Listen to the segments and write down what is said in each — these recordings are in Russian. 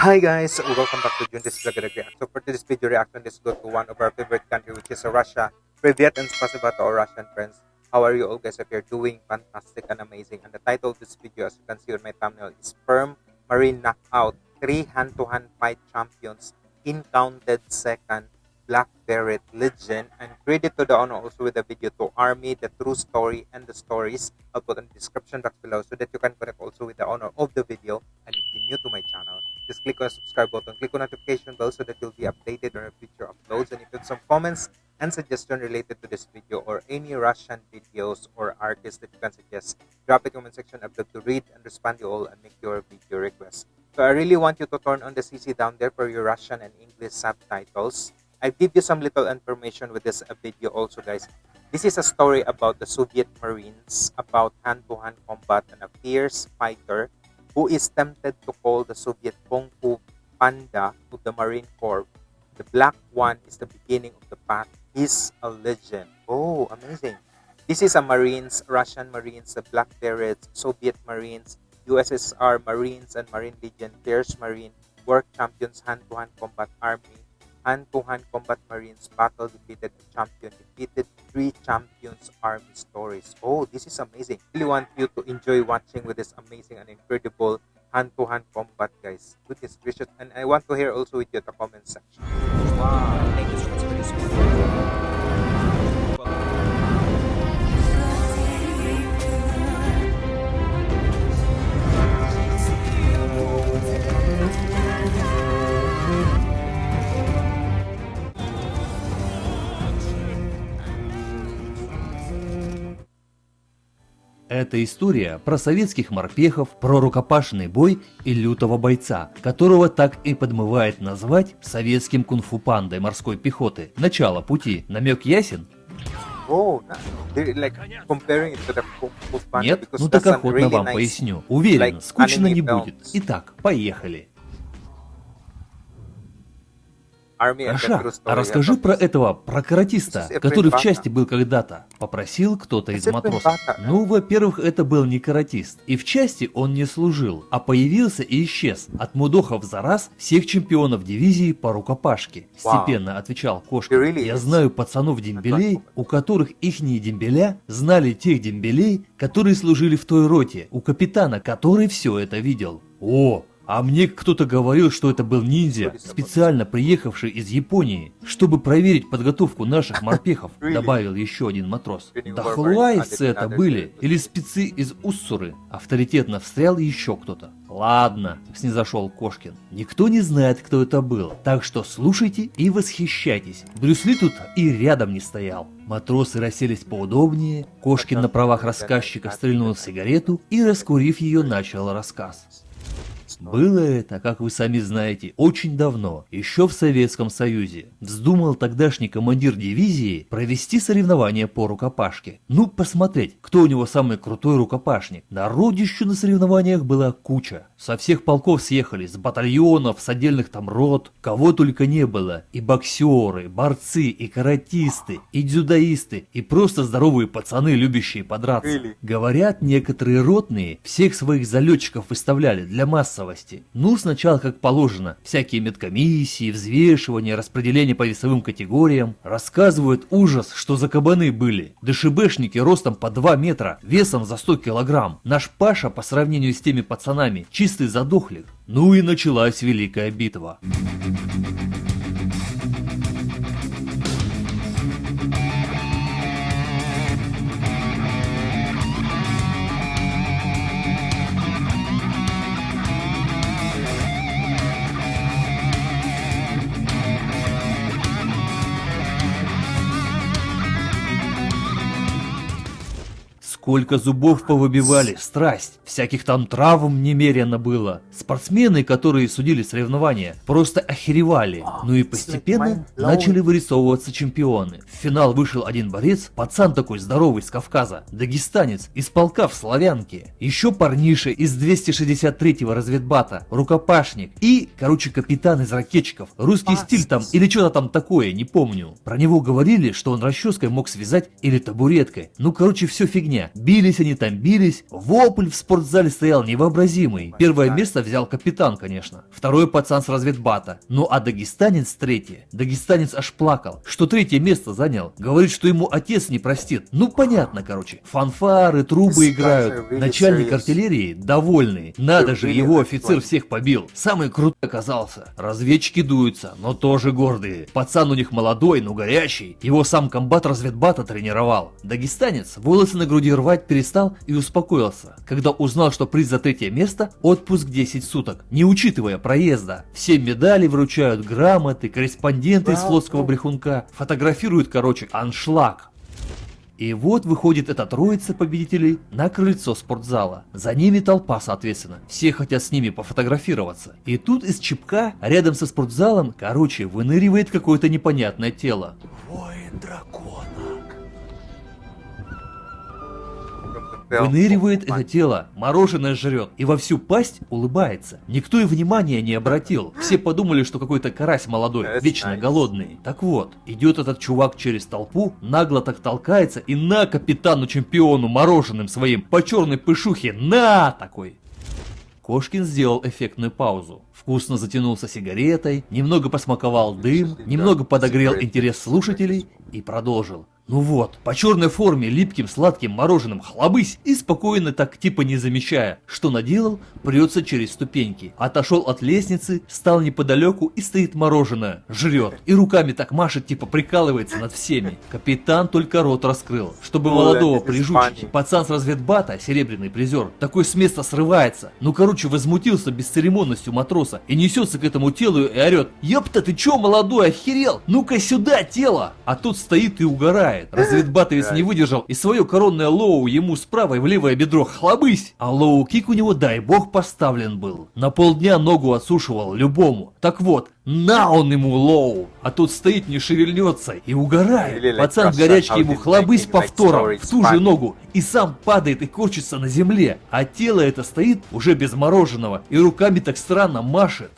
Hi guys, welcome back to Juntis Vlog Reaction. So for today's video reaction, let's go to one of our favorite country which is Russia. Privyet and spasiba to our Russian friends. How are you all guys? If you're doing fantastic and amazing. And the title of this video as you can see on my thumbnail is Firm Marine Knockout. Three hand-to-hand -hand fight champions in counted second Black Beret Legend and credit to the owner also with the video to Army, the true story and the stories. I'll put in the description box below so that you can connect also with the owner of the video. And if you're new to my channel, just click on the subscribe button, click on notification bell so that you'll be updated on future uploads. And if you have some comments and suggestion related to this video or any Russian videos or artists that you can suggest, drop it comment section. I'd love to read and respond to all and make your video requests. So I really want you to turn on the CC down there for your Russian and English subtitles I give you some little information with this video also guys. This is a story about the Soviet Marines about hand-to-hand -hand combat and a fierce fighter who is tempted to call the Soviet Kung Fu Panda to the Marine Corps. The black one is the beginning of the path. He's a legend. Oh, amazing. This is a Marines, Russian Marines, the Black Berets, Soviet Marines, USSR Marines and Marine Legion, Fierce Marine, World Champions Hand-to-Hand -hand Combat Army, hand-to-hand combat marines battle defeated a champion defeated three champions army stories. Oh this is amazing. Really want you to enjoy watching with this amazing and incredible hand-to-hand combat guys. Goodness gracious. And i want to hear also with you the comment section. Wow. Thank you so much for this Это история про советских морпехов, про рукопашный бой и лютого бойца, которого так и подмывает назвать советским кунг-фу пандой морской пехоты. Начало пути. Намек ясен? Нет? Ну так охотно вам поясню. Уверен, скучно не будет. Итак, поехали. Аша, а расскажи про этого, про каратиста, который в части был когда-то. Попросил кто-то из матросов. Ну, во-первых, это был не каратист. И в части он не служил, а появился и исчез. От мудохов за раз всех чемпионов дивизии по рукопашке. Степенно отвечал Кошка. Я знаю пацанов-дембелей, у которых ихние дембеля знали тех дембелей, которые служили в той роте, у капитана, который все это видел. О, а мне кто-то говорил, что это был ниндзя, специально приехавший из Японии, чтобы проверить подготовку наших морпехов, добавил еще один матрос. Да хлуайцы это были, или спецы из Уссуры, авторитетно встрял еще кто-то. Ладно, снизошел Кошкин. Никто не знает, кто это был, так что слушайте и восхищайтесь. Брюсли тут и рядом не стоял. Матросы расселись поудобнее, Кошкин на правах рассказчика стрельнул сигарету и, раскурив ее, начал рассказ. Было это, как вы сами знаете, очень давно, еще в Советском Союзе. Вздумал тогдашний командир дивизии провести соревнования по рукопашке. Ну, посмотреть, кто у него самый крутой рукопашник. Народищу на соревнованиях была куча. Со всех полков съехали, с батальонов, с отдельных там рот. Кого только не было. И боксеры, борцы, и каратисты, и дзюдоисты, и просто здоровые пацаны, любящие подраться. Говорят, некоторые ротные всех своих залетчиков выставляли для массовой новости. Ну, сначала как положено, всякие медкомиссии, взвешивания, распределение по весовым категориям. Рассказывают ужас, что за кабаны были. ДШБшники ростом по 2 метра, весом за 100 килограмм. Наш Паша по сравнению с теми пацанами чистый задохлик. Ну и началась великая битва. Сколько зубов повыбивали, страсть, всяких там травм немерено было. Спортсмены, которые судили соревнования, просто охеревали. Ну и постепенно начали вырисовываться чемпионы. В финал вышел один борец, пацан такой здоровый с Кавказа, дагестанец, из полка в Славянке. Еще парниша из 263-го разведбата, рукопашник и, короче, капитан из ракетчиков. Русский стиль там или что-то там такое, не помню. Про него говорили, что он расческой мог связать или табуреткой. Ну, короче, все фигня Бились они там, бились. Вопль в спортзале стоял невообразимый. Первое место взял капитан, конечно. Второй пацан с разведбата. Ну а дагестанец третье. Дагестанец аж плакал, что третье место занял. Говорит, что ему отец не простит. Ну понятно, короче. Фанфары, трубы играют. Начальник артиллерии довольный. Надо же, его офицер всех побил. Самый крутой оказался. Разведчики дуются, но тоже гордые. Пацан у них молодой, но горячий. Его сам комбат разведбата тренировал. Дагестанец волосы на груди рвать перестал и успокоился, когда узнал, что приз за третье место – отпуск 10 суток, не учитывая проезда. Все медали вручают, грамоты, корреспонденты из флотского брехунка, фотографируют, короче, аншлаг. И вот выходит эта троица победителей на крыльцо спортзала. За ними толпа, соответственно. Все хотят с ними пофотографироваться. И тут из чипка, рядом со спортзалом, короче, выныривает какое-то непонятное тело. Воин Выныривает это тело, мороженое жрет и во всю пасть улыбается. Никто и внимания не обратил. Все подумали, что какой-то карась молодой, вечно голодный. Так вот, идет этот чувак через толпу, нагло так толкается и на капитану-чемпиону мороженым своим по черной пышухе, на такой. Кошкин сделал эффектную паузу. Вкусно затянулся сигаретой, немного посмаковал дым, немного подогрел интерес слушателей и продолжил. Ну вот, по черной форме, липким сладким мороженым хлобысь и спокойно так типа не замечая, что наделал, прется через ступеньки. Отошел от лестницы, стал неподалеку и стоит мороженое, жрет. И руками так машет, типа прикалывается над всеми. Капитан только рот раскрыл, чтобы молодого прижучить. Пацан с разведбата, серебряный призер, такой с места срывается. Ну короче, возмутился бесцеремонностью матроса и несется к этому телу и орет. Ёпта, ты чё, молодой, охерел? Ну-ка сюда, тело! А тут стоит и угорает знает. Разведбатовец не выдержал и свое коронное лоу ему справа и в левое бедро хлобысь. А лоу-кик у него, дай бог, поставлен был. На полдня ногу отсушивал любому. Так вот, на он ему лоу, а тот стоит не шевельнется и угорает. Пацан в горячке ему хлобысь повтором в ту же ногу и сам падает и корчится на земле, а тело это стоит уже без мороженого и руками так странно машет.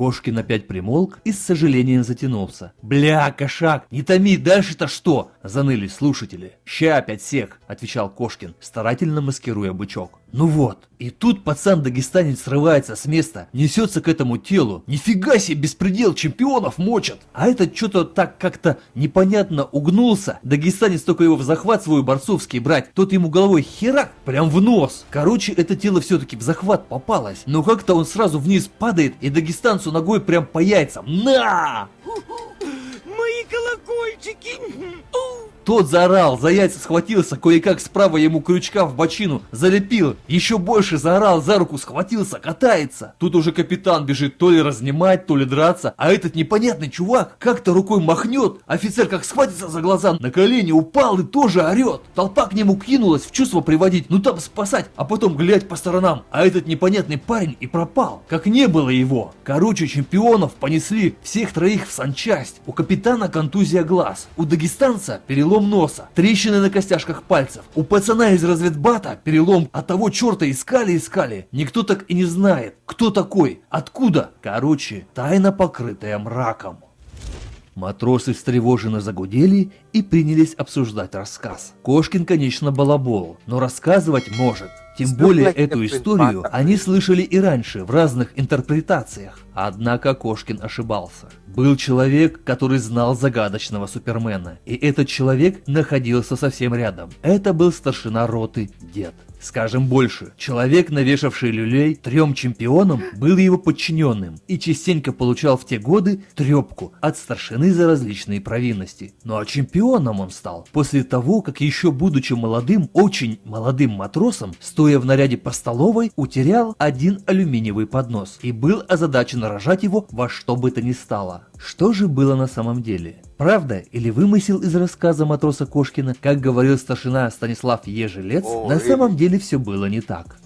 Кошкин опять примолк и с сожалением затянулся. «Бля, кошак, не томи, дальше-то что?» – заныли слушатели. «Ща опять всех», – отвечал Кошкин, старательно маскируя бычок. Ну вот, и тут пацан-дагестанец срывается с места, несется к этому телу. Нифига себе, беспредел, чемпионов мочат. А этот что-то так как-то непонятно угнулся. Дагестанец только его в захват свой борцовский брать, тот ему головой херак, прям в нос. Короче, это тело все-таки в захват попалось. Но как-то он сразу вниз падает и дагестанцу ногой прям по яйцам. На! Колокольчики! Тот заорал, за яйца схватился, кое-как справа ему крючка в бочину залепил. Еще больше заорал, за руку схватился, катается. Тут уже капитан бежит то ли разнимать, то ли драться. А этот непонятный чувак как-то рукой махнет. Офицер как схватится за глаза, на колени упал и тоже орет. Толпа к нему кинулась в чувство приводить, ну там спасать, а потом глядь по сторонам. А этот непонятный парень и пропал. Как не было его. Короче, чемпионов понесли всех троих в санчасть. У капитана контузия глаз. У дагестанца перелом перелом носа, трещины на костяшках пальцев. У пацана из разведбата перелом от того черта искали-искали. Никто так и не знает, кто такой, откуда. Короче, тайна покрытая мраком. Матросы встревоженно загудели и принялись обсуждать рассказ. Кошкин, конечно, балабол, но рассказывать может. Тем более эту историю они слышали и раньше в разных интерпретациях. Однако Кошкин ошибался. Был человек, который знал загадочного Супермена, и этот человек находился совсем рядом. Это был старшина роты Дед. Скажем больше, человек, навешавший люлей трем чемпионам, был его подчиненным и частенько получал в те годы трепку от старшины за различные провинности. Ну а чемпионом он стал после того, как еще будучи молодым, очень молодым матросом, стоя в наряде по столовой, утерял один алюминиевый поднос и был озадачен рожать его во что бы то ни стало. Что же было на самом деле? Правда или вымысел из рассказа матроса Кошкина, как говорил старшина Станислав Ежелец, О, на самом деле все было не так.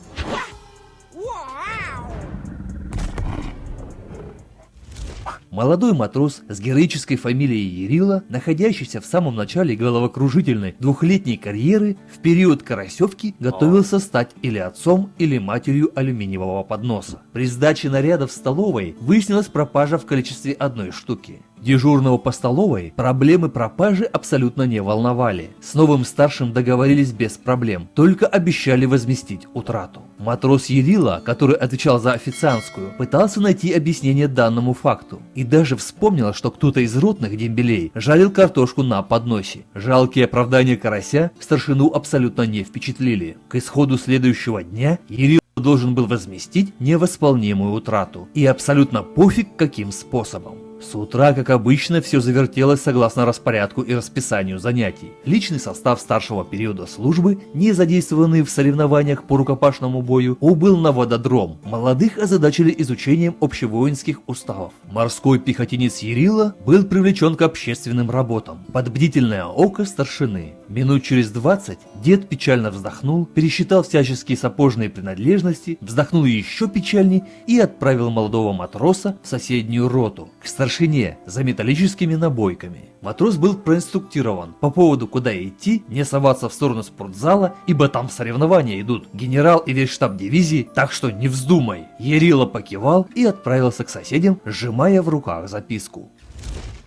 Молодой матрос с героической фамилией Ярила, находящийся в самом начале головокружительной двухлетней карьеры, в период Карасевки готовился стать или отцом, или матерью алюминиевого подноса. При сдаче наряда в столовой выяснилась пропажа в количестве одной штуки. Дежурного по столовой проблемы пропажи абсолютно не волновали. С новым старшим договорились без проблем, только обещали возместить утрату. Матрос Ерила, который отвечал за официантскую, пытался найти объяснение данному факту. И даже вспомнил, что кто-то из ротных дембелей жарил картошку на подносе. Жалкие оправдания карася старшину абсолютно не впечатлили. К исходу следующего дня Ерила должен был возместить невосполнимую утрату. И абсолютно пофиг каким способом. С утра, как обычно, все завертелось согласно распорядку и расписанию занятий. Личный состав старшего периода службы, не задействованный в соревнованиях по рукопашному бою, убыл на вододром. Молодых озадачили изучением общевоинских уставов. Морской пехотинец Ярила был привлечен к общественным работам. Под бдительное око старшины. Минут через 20 дед печально вздохнул, пересчитал всяческие сапожные принадлежности, вздохнул еще печальней и отправил молодого матроса в соседнюю роту, к старшине за металлическими набойками. Матрос был проинструктирован по поводу куда идти, не соваться в сторону спортзала, ибо там соревнования идут. Генерал и весь штаб дивизии, так что не вздумай. Ерила покивал и отправился к соседям, сжимая в руках записку.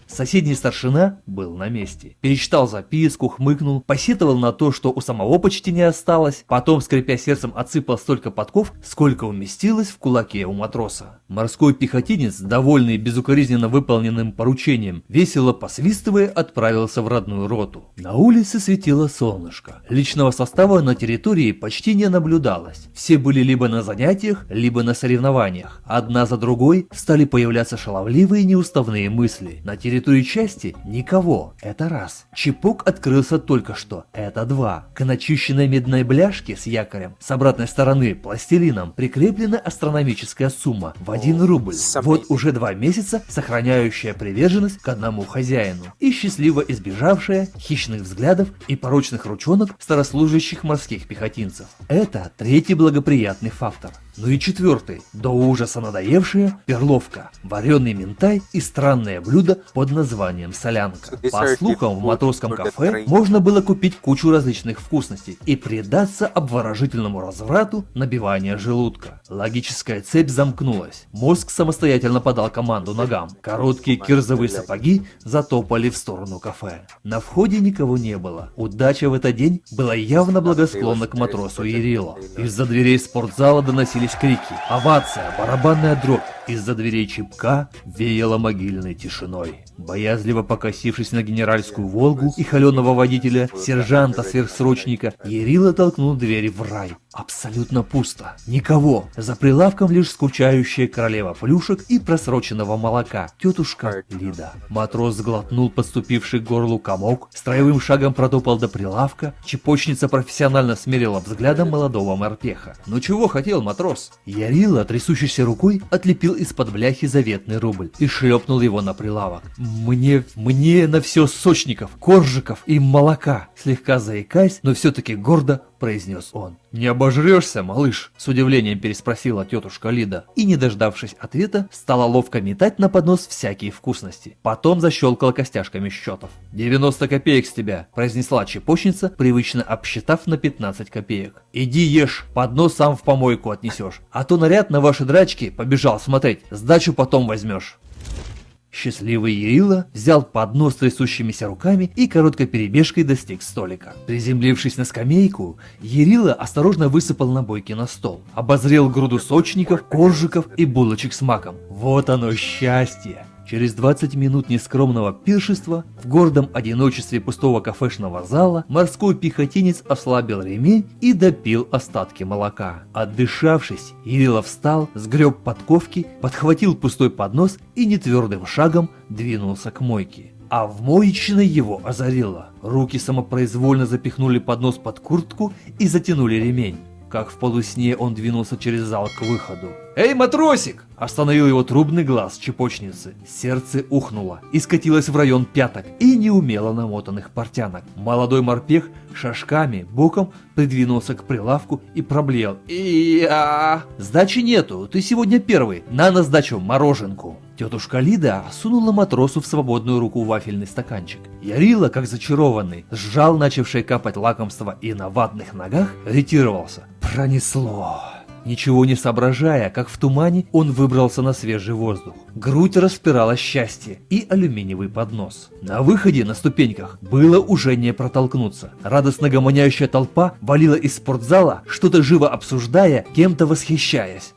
Соседний старшина был на месте. Перечитал записку, хмыкнул, посетовал на то, что у самого почти не осталось, потом, скрипя сердцем, отсыпал столько подков, сколько уместилось в кулаке у матроса. Морской пехотинец, довольный безукоризненно выполненным поручением, весело посвистывая, отправился в родную роту. На улице светило солнышко. Личного состава на территории почти не наблюдалось. Все были либо на занятиях, либо на соревнованиях. Одна за другой стали появляться шаловливые неуставные мысли. На территории территории части никого. Это раз. Чепок открылся только что. Это два. К начищенной медной бляшке с якорем с обратной стороны пластилином прикреплена астрономическая сумма в 1 рубль. Вот уже два месяца сохраняющая приверженность к одному хозяину и счастливо избежавшая хищных взглядов и порочных ручонок старослужащих морских пехотинцев. Это третий благоприятный фактор. Ну и четвертый, до ужаса надоевшая перловка, вареный ментай и странное блюдо под названием солянка. По слухам, в матросском кафе можно было купить кучу различных вкусностей и предаться обворожительному разврату набивания желудка. Логическая цепь замкнулась. Мозг самостоятельно подал команду ногам. Короткие кирзовые сапоги затопали в сторону кафе. На входе никого не было. Удача в этот день была явно благосклонна к матросу Ерила. Из-за дверей спортзала доносились Раздались крики, овация, барабанная дробь. Из-за дверей чипка веяло могильной тишиной. Боязливо покосившись на генеральскую «Волгу» и холеного водителя, сержанта-сверхсрочника, Ерила толкнул двери в рай. Абсолютно пусто. Никого. За прилавком лишь скучающая королева плюшек и просроченного молока, тетушка Лида. Матрос сглотнул подступивший к горлу комок, строевым шагом протопал до прилавка, чепочница профессионально смерила взглядом молодого морпеха. «Ну чего хотел матрос?» Ярила, трясущейся рукой, отлепил из-под бляхи заветный рубль и шлепнул его на прилавок. «Мне, мне на все сочников, коржиков и молока!» Слегка заикаясь, но все-таки гордо произнес он. «Не обожрешься, малыш?» – с удивлением переспросила тетушка Лида. И, не дождавшись ответа, стала ловко метать на поднос всякие вкусности. Потом защелкала костяшками счетов. «90 копеек с тебя», – произнесла чепочница, привычно обсчитав на 15 копеек. «Иди ешь, поднос сам в помойку отнесешь. А то наряд на ваши драчки побежал смотреть, сдачу потом возьмешь». Счастливый Ерила взял поднос трясущимися руками и короткой перебежкой достиг столика. Приземлившись на скамейку, Ерила осторожно высыпал набойки на стол, обозрел груду сочников, коржиков и булочек с маком. Вот оно счастье! Через 20 минут нескромного пиршества в гордом одиночестве пустого кафешного зала морской пехотинец ослабил ремень и допил остатки молока. Отдышавшись, Ирилов встал, сгреб подковки, подхватил пустой поднос и нетвердым шагом двинулся к мойке. А в моечной его озарило. Руки самопроизвольно запихнули поднос под куртку и затянули ремень. Как в полусне он двинулся через зал к выходу. «Эй, матросик!» Остановил его трубный глаз чепочницы. Сердце ухнуло и скатилось в район пяток и неумело намотанных портянок. Молодой морпех шажками боком придвинулся к прилавку и проблеял. «И-я!» «Сдачи нету, ты сегодня первый, на на сдачу мороженку!» Тетушка Лида сунула матросу в свободную руку вафельный стаканчик. Ярила, как зачарованный, сжал начавшее капать лакомство и на ватных ногах ретировался. Пронесло. Ничего не соображая, как в тумане, он выбрался на свежий воздух. Грудь распирала счастье и алюминиевый поднос. На выходе на ступеньках было уже не протолкнуться. Радостно гомоняющая толпа валила из спортзала, что-то живо обсуждая, кем-то восхищаясь.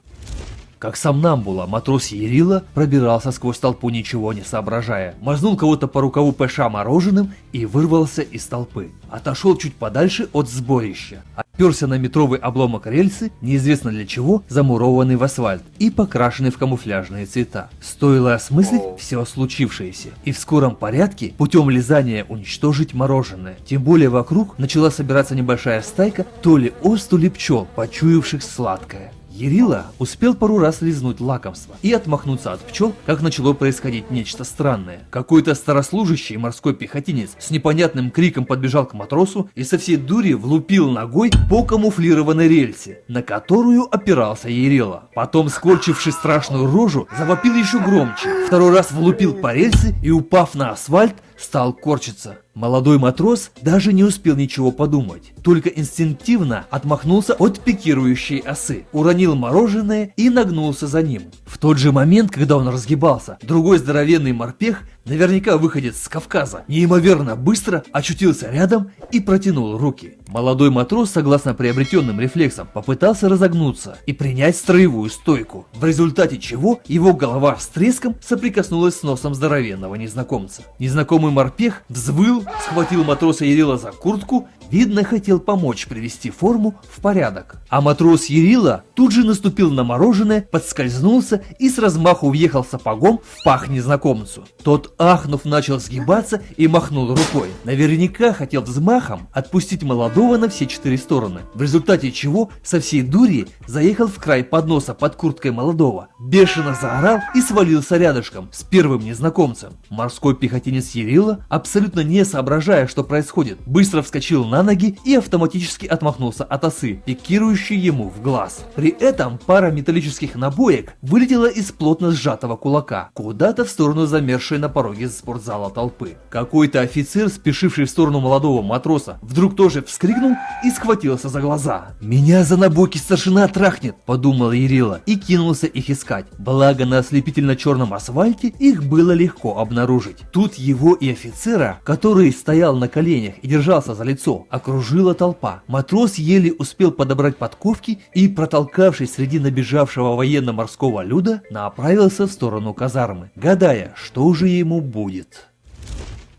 Как сам Намбула, матрос Ерила пробирался сквозь толпу, ничего не соображая. Мазнул кого-то по рукаву ПШ мороженым и вырвался из толпы. Отошел чуть подальше от сборища. Оперся на метровый обломок рельсы, неизвестно для чего, замурованный в асфальт и покрашенный в камуфляжные цвета. Стоило осмыслить все случившееся. И в скором порядке, путем лизания уничтожить мороженое. Тем более вокруг начала собираться небольшая стайка то ли ос, то ли пчел, почуявших сладкое. Ерила успел пару раз лизнуть лакомство и отмахнуться от пчел, как начало происходить нечто странное. Какой-то старослужащий морской пехотинец с непонятным криком подбежал к матросу и со всей дури влупил ногой по камуфлированной рельсе, на которую опирался Ерила. Потом, скорчивший страшную рожу, завопил еще громче. Второй раз влупил по рельсе и, упав на асфальт, стал корчиться. Молодой матрос даже не успел ничего подумать, только инстинктивно отмахнулся от пикирующей осы, уронил мороженое и нагнулся за ним. В тот же момент, когда он разгибался, другой здоровенный морпех, наверняка выходец с Кавказа, неимоверно быстро очутился рядом и протянул руки. Молодой матрос, согласно приобретенным рефлексам, попытался разогнуться и принять строевую стойку, в результате чего его голова с треском соприкоснулась с носом здоровенного незнакомца. Незнакомый морпех взвыл, схватил матроса Ерила за куртку, видно хотел помочь привести форму в порядок. А матрос Ерила тут же наступил на мороженое, подскользнулся и с размаху въехал сапогом в пах незнакомцу. Тот, ахнув, начал сгибаться и махнул рукой. Наверняка хотел взмахом отпустить молодого на все четыре стороны, в результате чего со всей дури заехал в край подноса под курткой молодого, бешено заорал и свалился рядышком с первым незнакомцем. Морской пехотинец Ерила, абсолютно не соображая, что происходит, быстро вскочил на ноги и автоматически отмахнулся от осы, пикирующей ему в глаз. При этом пара металлических набоек вылетела из плотно сжатого кулака, куда-то в сторону замершей на пороге спортзала толпы. Какой-то офицер, спешивший в сторону молодого матроса, вдруг тоже вскрикнул и схватился за глаза. «Меня за набойки старшина трахнет!» – подумал Ерила и кинулся их искать. Благо на ослепительно-черном асфальте их было легко обнаружить. Тут его и офицера, который стоял на коленях и держался за лицо, окружила толпа. Матрос еле успел подобрать подковки и, протолкавшись среди набежавшего военно-морского люда, направился в сторону казармы, гадая, что же ему будет.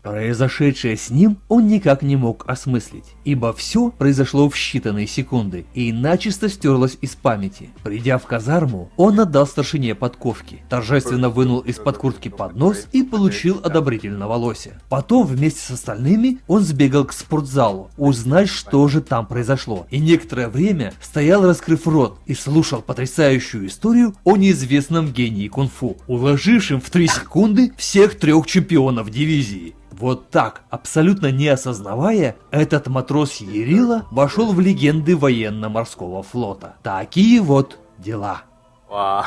Произошедшее с ним он никак не мог осмыслить, ибо все произошло в считанные секунды и начисто стерлось из памяти. Придя в казарму, он отдал старшине подковки, торжественно вынул из-под куртки поднос и получил одобрительного лося. Потом вместе с остальными он сбегал к спортзалу, узнать, что же там произошло, и некоторое время стоял раскрыв рот и слушал потрясающую историю о неизвестном гении кунг-фу, уложившем в 3 секунды всех трех чемпионов дивизии. Вот так, абсолютно не осознавая, этот матрос Ерила вошел в легенды военно-морского флота. Такие вот дела. Wow.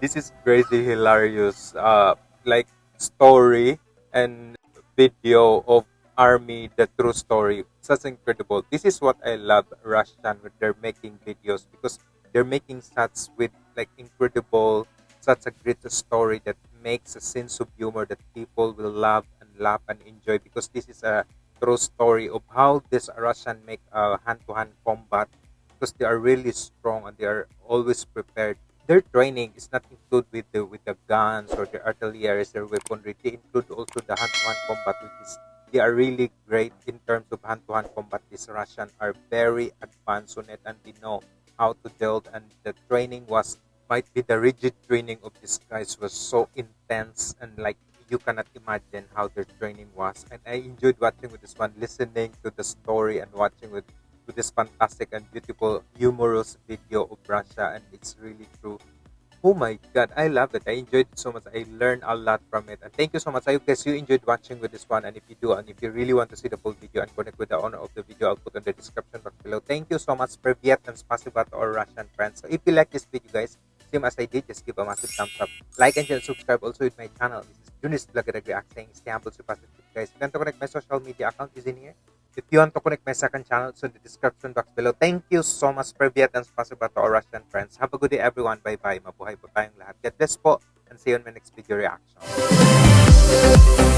This is crazy hilarious uh, like story and video of army the true story such incredible this is what i love russian when they're making videos because they're making such with like incredible such a great story that makes a sense of humor that people will love laugh and enjoy because this is a true story of how this Russian make a hand-to-hand combat because they are really strong and they are always prepared. Their training is not included with the with the guns or the artillery their weaponry. They include also the hand-to-hand combat, which is they are really great in terms of hand-to-hand combat. These Russian are very advanced on it and they know how to deal. And the training was might be the rigid training of these guys was so intense and like you cannot imagine how their training was. And I enjoyed watching with this one, listening to the story and watching with, with this fantastic and beautiful, humorous video of Russia. And it's really true. Oh my god, I love it. I enjoyed it so much. I learned a lot from it. And thank you so much. I guess you enjoyed watching with this one. And if you do, and if you really want to see the full video and connect with the owner of the video, I'll put in the description box below. Thank you so much, Privyet and Spasiba to our Russian friends. So if you like this video, guys, same as I did, just give a massive thumbs up. Like and subscribe also with my channel. This is Junis Vlog React stay humble, super guys. If you want to connect my social media account is in here. If you want to connect my second channel, it's in the description box below. Thank you so much, Privyat and spasiba to our Russian friends. Have a good day, everyone. Bye-bye. Mabuhay po tayong lahat. God bless po and see you on my next video reaction.